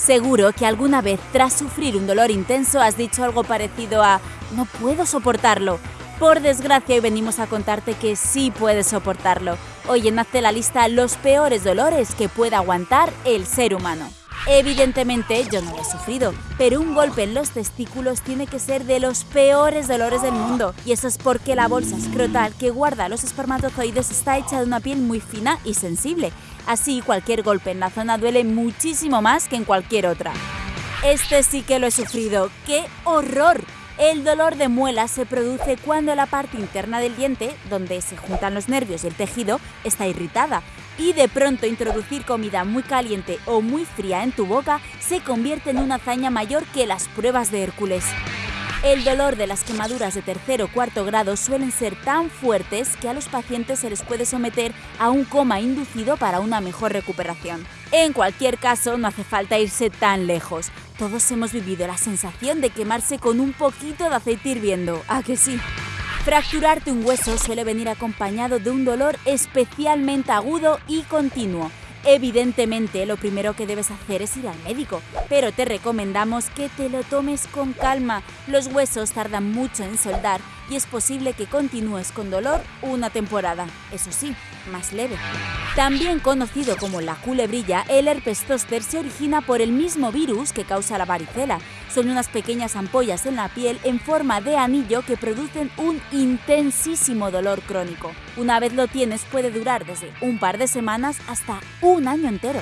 Seguro que alguna vez tras sufrir un dolor intenso has dicho algo parecido a no puedo soportarlo. Por desgracia hoy venimos a contarte que sí puedes soportarlo. Hoy en Hazte la lista los peores dolores que pueda aguantar el ser humano. Evidentemente yo no lo he sufrido, pero un golpe en los testículos tiene que ser de los peores dolores del mundo. Y eso es porque la bolsa escrotal que guarda los espermatozoides está hecha de una piel muy fina y sensible. Así cualquier golpe en la zona duele muchísimo más que en cualquier otra. Este sí que lo he sufrido. ¡Qué horror! El dolor de muela se produce cuando la parte interna del diente, donde se juntan los nervios y el tejido, está irritada y de pronto introducir comida muy caliente o muy fría en tu boca se convierte en una hazaña mayor que las pruebas de Hércules. El dolor de las quemaduras de tercer o cuarto grado suelen ser tan fuertes que a los pacientes se les puede someter a un coma inducido para una mejor recuperación. En cualquier caso, no hace falta irse tan lejos. Todos hemos vivido la sensación de quemarse con un poquito de aceite hirviendo, ¿a que sí? Fracturarte un hueso suele venir acompañado de un dolor especialmente agudo y continuo, Evidentemente, lo primero que debes hacer es ir al médico, pero te recomendamos que te lo tomes con calma. Los huesos tardan mucho en soldar y es posible que continúes con dolor una temporada, eso sí, más leve. También conocido como la culebrilla, el herpes zóster se origina por el mismo virus que causa la varicela. Son unas pequeñas ampollas en la piel en forma de anillo que producen un intensísimo dolor crónico. Una vez lo tienes puede durar desde un par de semanas hasta un año entero.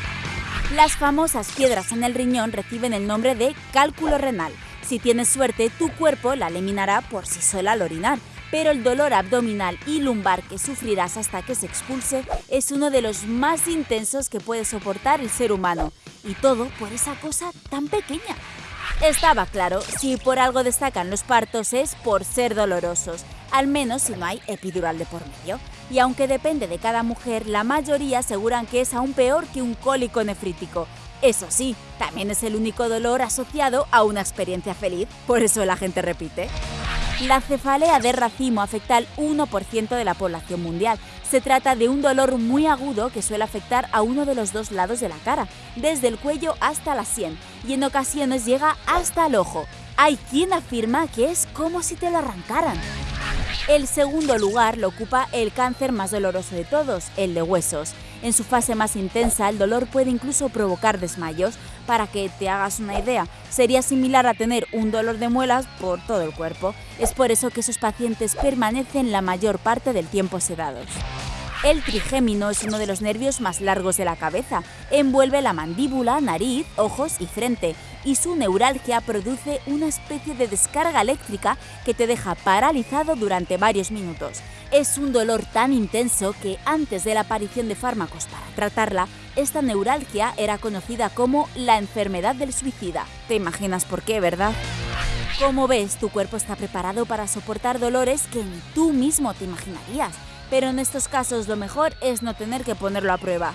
Las famosas piedras en el riñón reciben el nombre de cálculo renal si tienes suerte, tu cuerpo la eliminará por sí sola al orinar, pero el dolor abdominal y lumbar que sufrirás hasta que se expulse es uno de los más intensos que puede soportar el ser humano, y todo por esa cosa tan pequeña. Estaba claro, si por algo destacan los partos es por ser dolorosos, al menos si no hay epidural de por medio. Y aunque depende de cada mujer, la mayoría aseguran que es aún peor que un cólico nefrítico, eso sí, también es el único dolor asociado a una experiencia feliz, por eso la gente repite. La cefalea de racimo afecta al 1% de la población mundial. Se trata de un dolor muy agudo que suele afectar a uno de los dos lados de la cara, desde el cuello hasta la sien, y en ocasiones llega hasta el ojo. Hay quien afirma que es como si te lo arrancaran. El segundo lugar lo ocupa el cáncer más doloroso de todos, el de huesos. En su fase más intensa, el dolor puede incluso provocar desmayos. Para que te hagas una idea, sería similar a tener un dolor de muelas por todo el cuerpo. Es por eso que esos pacientes permanecen la mayor parte del tiempo sedados. El trigémino es uno de los nervios más largos de la cabeza. Envuelve la mandíbula, nariz, ojos y frente, y su neuralgia produce una especie de descarga eléctrica que te deja paralizado durante varios minutos. Es un dolor tan intenso que antes de la aparición de fármacos para tratarla, esta neuralgia era conocida como la enfermedad del suicida. ¿Te imaginas por qué, verdad? Como ves, tu cuerpo está preparado para soportar dolores que ni tú mismo te imaginarías. Pero en estos casos lo mejor es no tener que ponerlo a prueba.